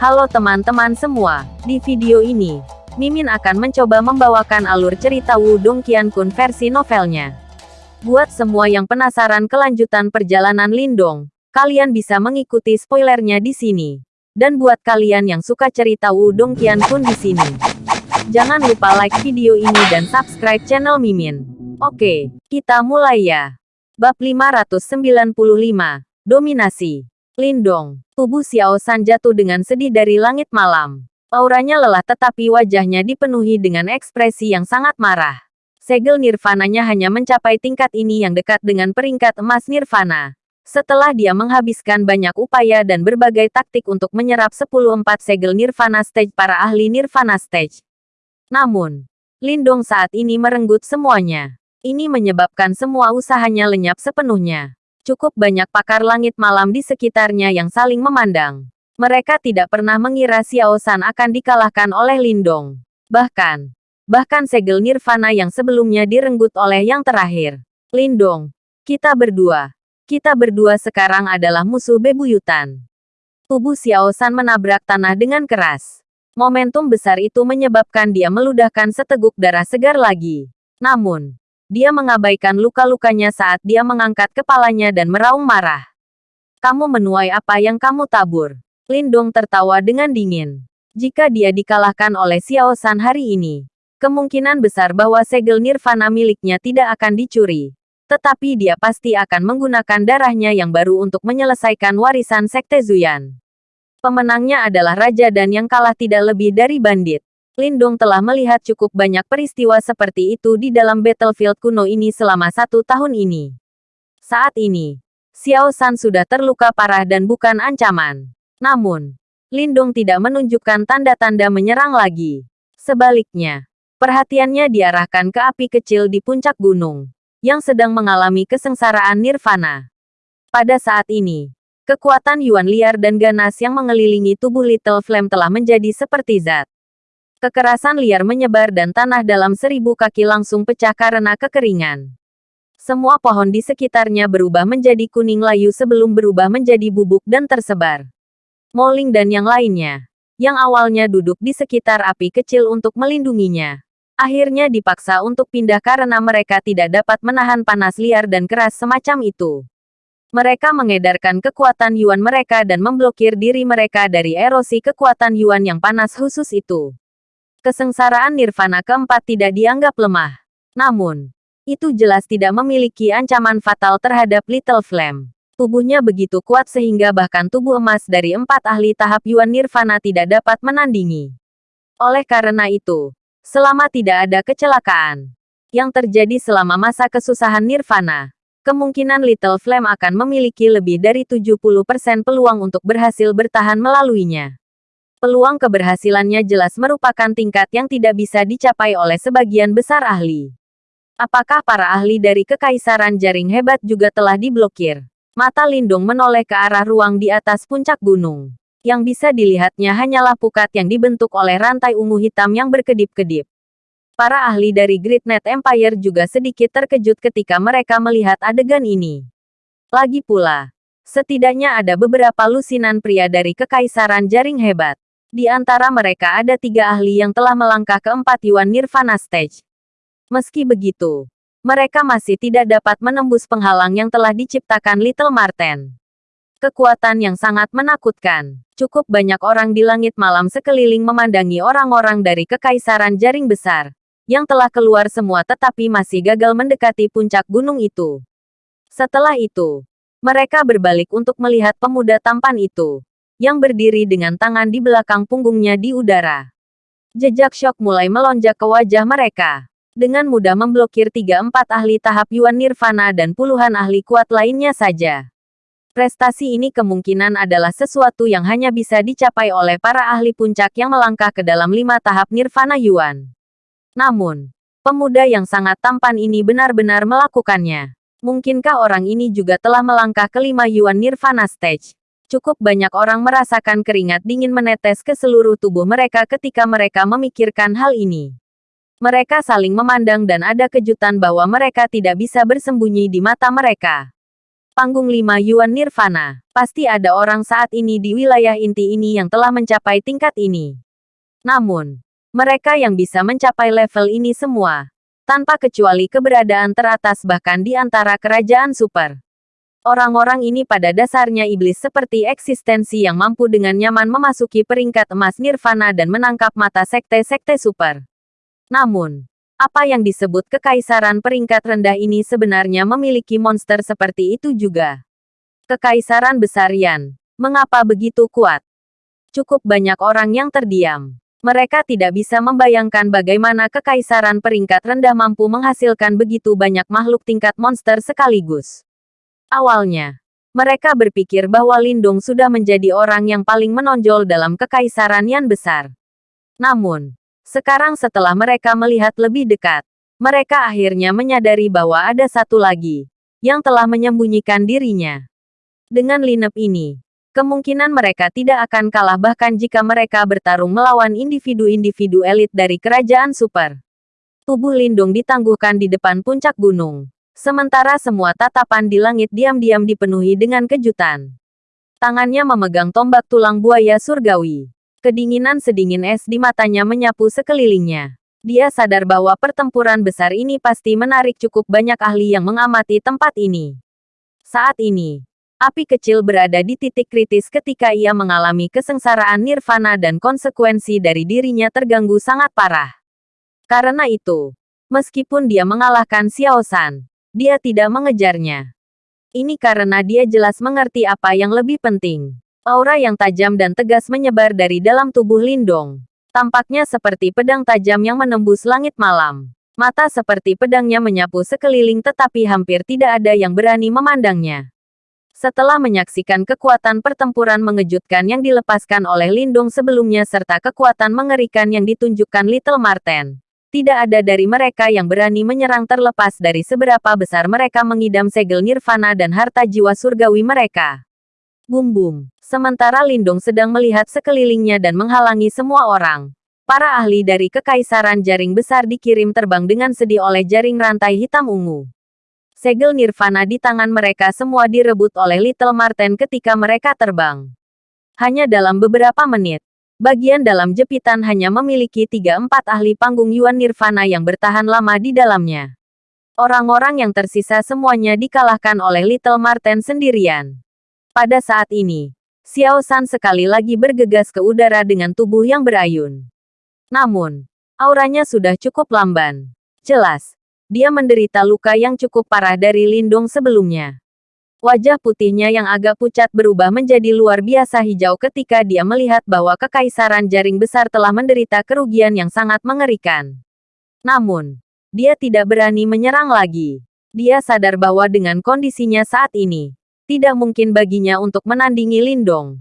Halo teman-teman semua, di video ini, Mimin akan mencoba membawakan alur cerita Wudong Qiankun versi novelnya. Buat semua yang penasaran kelanjutan perjalanan Lindong, kalian bisa mengikuti spoilernya di sini. Dan buat kalian yang suka cerita Wudong Qiankun di sini, jangan lupa like video ini dan subscribe channel Mimin. Oke, kita mulai ya. Bab 595, Dominasi. Lindong, tubuh Xiao San jatuh dengan sedih dari langit malam. Auranya lelah tetapi wajahnya dipenuhi dengan ekspresi yang sangat marah. Segel nirvananya hanya mencapai tingkat ini yang dekat dengan peringkat emas nirvana. Setelah dia menghabiskan banyak upaya dan berbagai taktik untuk menyerap 10-4 segel nirvana stage para ahli nirvana stage. Namun, Lindong saat ini merenggut semuanya. Ini menyebabkan semua usahanya lenyap sepenuhnya. Cukup banyak pakar langit malam di sekitarnya yang saling memandang. Mereka tidak pernah mengira Xiao San akan dikalahkan oleh Lindong. Bahkan, bahkan segel nirvana yang sebelumnya direnggut oleh yang terakhir. Lindong, kita berdua. Kita berdua sekarang adalah musuh bebuyutan. Tubuh Xiao San menabrak tanah dengan keras. Momentum besar itu menyebabkan dia meludahkan seteguk darah segar lagi. Namun, dia mengabaikan luka-lukanya saat dia mengangkat kepalanya dan meraung marah. Kamu menuai apa yang kamu tabur. Lindong tertawa dengan dingin. Jika dia dikalahkan oleh Xiao San hari ini, kemungkinan besar bahwa segel nirvana miliknya tidak akan dicuri. Tetapi dia pasti akan menggunakan darahnya yang baru untuk menyelesaikan warisan Sekte Zuyan. Pemenangnya adalah raja dan yang kalah tidak lebih dari bandit. Lindong telah melihat cukup banyak peristiwa seperti itu di dalam battlefield kuno ini selama satu tahun ini. Saat ini, Xiao San sudah terluka parah dan bukan ancaman. Namun, Lindong tidak menunjukkan tanda-tanda menyerang lagi. Sebaliknya, perhatiannya diarahkan ke api kecil di puncak gunung, yang sedang mengalami kesengsaraan nirvana. Pada saat ini, kekuatan Yuan liar dan ganas yang mengelilingi tubuh Little Flame telah menjadi seperti zat. Kekerasan liar menyebar dan tanah dalam seribu kaki langsung pecah karena kekeringan. Semua pohon di sekitarnya berubah menjadi kuning layu sebelum berubah menjadi bubuk dan tersebar. Moling dan yang lainnya, yang awalnya duduk di sekitar api kecil untuk melindunginya, akhirnya dipaksa untuk pindah karena mereka tidak dapat menahan panas liar dan keras semacam itu. Mereka mengedarkan kekuatan Yuan mereka dan memblokir diri mereka dari erosi kekuatan Yuan yang panas khusus itu. Kesengsaraan nirvana keempat tidak dianggap lemah. Namun, itu jelas tidak memiliki ancaman fatal terhadap Little Flame. Tubuhnya begitu kuat sehingga bahkan tubuh emas dari empat ahli tahap Yuan Nirvana tidak dapat menandingi. Oleh karena itu, selama tidak ada kecelakaan yang terjadi selama masa kesusahan Nirvana, kemungkinan Little Flame akan memiliki lebih dari 70% peluang untuk berhasil bertahan melaluinya peluang keberhasilannya jelas merupakan tingkat yang tidak bisa dicapai oleh sebagian besar ahli. Apakah para ahli dari Kekaisaran Jaring Hebat juga telah diblokir? Mata Lindung menoleh ke arah ruang di atas puncak gunung. Yang bisa dilihatnya hanyalah pukat yang dibentuk oleh rantai ungu hitam yang berkedip-kedip. Para ahli dari Great Net Empire juga sedikit terkejut ketika mereka melihat adegan ini. Lagi pula, setidaknya ada beberapa lusinan pria dari Kekaisaran Jaring Hebat. Di antara mereka ada tiga ahli yang telah melangkah ke empat Yuan Nirvana Stage. Meski begitu, mereka masih tidak dapat menembus penghalang yang telah diciptakan Little Marten. Kekuatan yang sangat menakutkan. Cukup banyak orang di langit malam sekeliling memandangi orang-orang dari Kekaisaran Jaring Besar, yang telah keluar semua tetapi masih gagal mendekati puncak gunung itu. Setelah itu, mereka berbalik untuk melihat pemuda tampan itu yang berdiri dengan tangan di belakang punggungnya di udara. Jejak shock mulai melonjak ke wajah mereka. Dengan mudah memblokir tiga empat ahli tahap Yuan Nirvana dan puluhan ahli kuat lainnya saja. Prestasi ini kemungkinan adalah sesuatu yang hanya bisa dicapai oleh para ahli puncak yang melangkah ke dalam lima tahap Nirvana Yuan. Namun, pemuda yang sangat tampan ini benar-benar melakukannya. Mungkinkah orang ini juga telah melangkah ke lima Yuan Nirvana Stage? Cukup banyak orang merasakan keringat dingin menetes ke seluruh tubuh mereka ketika mereka memikirkan hal ini. Mereka saling memandang dan ada kejutan bahwa mereka tidak bisa bersembunyi di mata mereka. Panggung 5 Yuan Nirvana. Pasti ada orang saat ini di wilayah inti ini yang telah mencapai tingkat ini. Namun, mereka yang bisa mencapai level ini semua, tanpa kecuali keberadaan teratas bahkan di antara kerajaan super. Orang-orang ini pada dasarnya iblis seperti eksistensi yang mampu dengan nyaman memasuki peringkat emas nirvana dan menangkap mata sekte-sekte super. Namun, apa yang disebut kekaisaran peringkat rendah ini sebenarnya memiliki monster seperti itu juga. Kekaisaran besar Yan, mengapa begitu kuat? Cukup banyak orang yang terdiam. Mereka tidak bisa membayangkan bagaimana kekaisaran peringkat rendah mampu menghasilkan begitu banyak makhluk tingkat monster sekaligus. Awalnya, mereka berpikir bahwa Lindung sudah menjadi orang yang paling menonjol dalam kekaisaran Yan besar. Namun, sekarang setelah mereka melihat lebih dekat, mereka akhirnya menyadari bahwa ada satu lagi yang telah menyembunyikan dirinya. Dengan lineup ini, kemungkinan mereka tidak akan kalah bahkan jika mereka bertarung melawan individu-individu elit dari kerajaan super. Tubuh Lindung ditangguhkan di depan puncak gunung. Sementara semua tatapan di langit diam-diam dipenuhi dengan kejutan. Tangannya memegang tombak tulang buaya surgawi. Kedinginan sedingin es di matanya menyapu sekelilingnya. Dia sadar bahwa pertempuran besar ini pasti menarik cukup banyak ahli yang mengamati tempat ini. Saat ini, api kecil berada di titik kritis ketika ia mengalami kesengsaraan nirvana dan konsekuensi dari dirinya terganggu sangat parah. Karena itu, meskipun dia mengalahkan Xiao San, dia tidak mengejarnya. Ini karena dia jelas mengerti apa yang lebih penting. Aura yang tajam dan tegas menyebar dari dalam tubuh Lindong. Tampaknya seperti pedang tajam yang menembus langit malam. Mata seperti pedangnya menyapu sekeliling tetapi hampir tidak ada yang berani memandangnya. Setelah menyaksikan kekuatan pertempuran mengejutkan yang dilepaskan oleh Lindung sebelumnya serta kekuatan mengerikan yang ditunjukkan Little Marten, tidak ada dari mereka yang berani menyerang terlepas dari seberapa besar mereka mengidam segel nirvana dan harta jiwa surgawi mereka. Bum bum. Sementara Lindung sedang melihat sekelilingnya dan menghalangi semua orang. Para ahli dari Kekaisaran Jaring Besar dikirim terbang dengan sedih oleh jaring rantai hitam ungu. Segel nirvana di tangan mereka semua direbut oleh Little Marten ketika mereka terbang. Hanya dalam beberapa menit, bagian dalam jepitan hanya memiliki tiga empat ahli panggung Yuan Nirvana yang bertahan lama di dalamnya. Orang-orang yang tersisa semuanya dikalahkan oleh Little Marten sendirian. Pada saat ini, Xiao San sekali lagi bergegas ke udara dengan tubuh yang berayun. Namun, auranya sudah cukup lamban. Jelas, dia menderita luka yang cukup parah dari lindung sebelumnya. Wajah putihnya yang agak pucat berubah menjadi luar biasa hijau ketika dia melihat bahwa kekaisaran jaring besar telah menderita kerugian yang sangat mengerikan. Namun, dia tidak berani menyerang lagi. Dia sadar bahwa dengan kondisinya saat ini, tidak mungkin baginya untuk menandingi Lindong.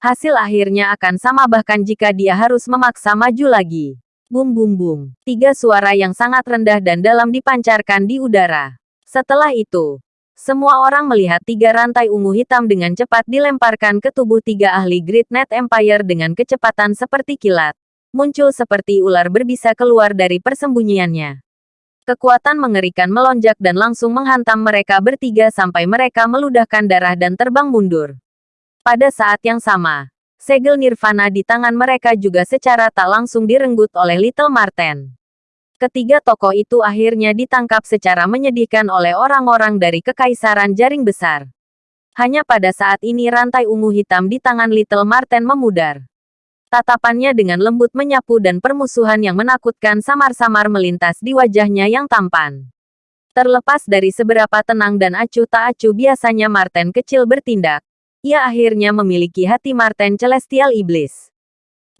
Hasil akhirnya akan sama bahkan jika dia harus memaksa maju lagi. Bum bum bum. Tiga suara yang sangat rendah dan dalam dipancarkan di udara. Setelah itu, semua orang melihat tiga rantai ungu hitam dengan cepat dilemparkan ke tubuh tiga ahli Great Net Empire dengan kecepatan seperti kilat. Muncul seperti ular berbisa keluar dari persembunyiannya. Kekuatan mengerikan melonjak dan langsung menghantam mereka bertiga sampai mereka meludahkan darah dan terbang mundur. Pada saat yang sama, segel nirvana di tangan mereka juga secara tak langsung direnggut oleh Little Marten. Ketiga tokoh itu akhirnya ditangkap secara menyedihkan oleh orang-orang dari Kekaisaran Jaring Besar. Hanya pada saat ini rantai ungu hitam di tangan Little Marten memudar. Tatapannya dengan lembut menyapu dan permusuhan yang menakutkan samar-samar melintas di wajahnya yang tampan. Terlepas dari seberapa tenang dan acuh tak acuh biasanya Marten kecil bertindak, ia akhirnya memiliki hati Marten Celestial Iblis.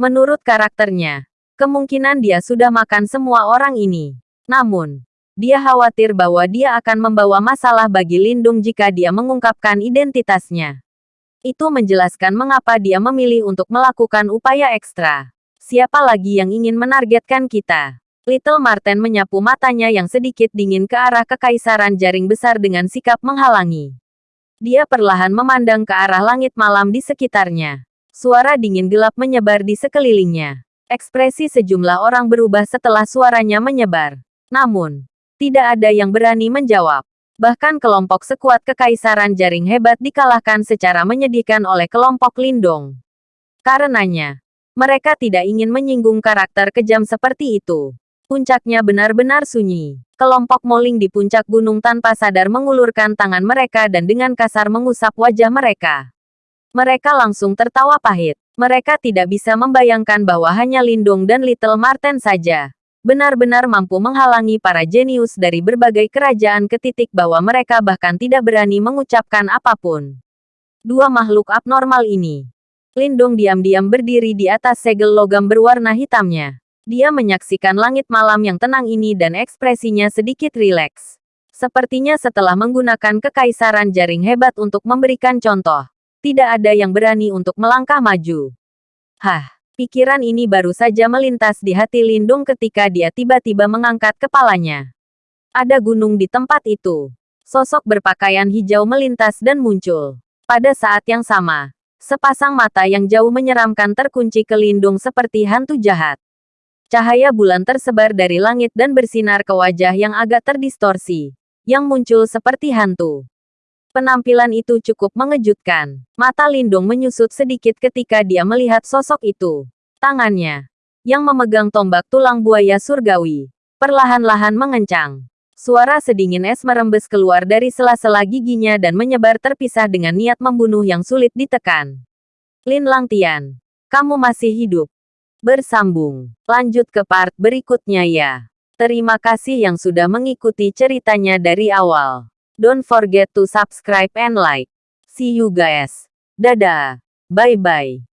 Menurut karakternya, kemungkinan dia sudah makan semua orang ini. Namun, dia khawatir bahwa dia akan membawa masalah bagi Lindung jika dia mengungkapkan identitasnya. Itu menjelaskan mengapa dia memilih untuk melakukan upaya ekstra. Siapa lagi yang ingin menargetkan kita? Little Marten menyapu matanya yang sedikit dingin ke arah kekaisaran jaring besar dengan sikap menghalangi. Dia perlahan memandang ke arah langit malam di sekitarnya. Suara dingin gelap menyebar di sekelilingnya. Ekspresi sejumlah orang berubah setelah suaranya menyebar. Namun, tidak ada yang berani menjawab. Bahkan kelompok sekuat kekaisaran jaring hebat dikalahkan secara menyedihkan oleh kelompok Lindong. Karenanya, mereka tidak ingin menyinggung karakter kejam seperti itu. Puncaknya benar-benar sunyi. Kelompok Moling di puncak gunung tanpa sadar mengulurkan tangan mereka dan dengan kasar mengusap wajah mereka. Mereka langsung tertawa pahit. Mereka tidak bisa membayangkan bahwa hanya Lindung dan Little Marten saja benar-benar mampu menghalangi para jenius dari berbagai kerajaan ke titik bahwa mereka bahkan tidak berani mengucapkan apa pun. Dua makhluk abnormal ini. Lindung diam-diam berdiri di atas segel logam berwarna hitamnya. Dia menyaksikan langit malam yang tenang ini dan ekspresinya sedikit rileks. Sepertinya setelah menggunakan kekaisaran jaring hebat untuk memberikan contoh, tidak ada yang berani untuk melangkah maju. Hah, Pikiran ini baru saja melintas di hati Lindung ketika dia tiba-tiba mengangkat kepalanya. Ada gunung di tempat itu. Sosok berpakaian hijau melintas dan muncul. Pada saat yang sama, sepasang mata yang jauh menyeramkan terkunci ke Lindung seperti hantu jahat. Cahaya bulan tersebar dari langit dan bersinar ke wajah yang agak terdistorsi, yang muncul seperti hantu. Penampilan itu cukup mengejutkan. Mata Lindung menyusut sedikit ketika dia melihat sosok itu. Tangannya, yang memegang tombak tulang buaya surgawi, perlahan-lahan mengencang. Suara sedingin es merembes keluar dari sela-sela giginya dan menyebar terpisah dengan niat membunuh yang sulit ditekan. Lin Langtian, kamu masih hidup. Bersambung. Lanjut ke part berikutnya ya. Terima kasih yang sudah mengikuti ceritanya dari awal. Don't forget to subscribe and like. See you guys. Dadah. Bye-bye.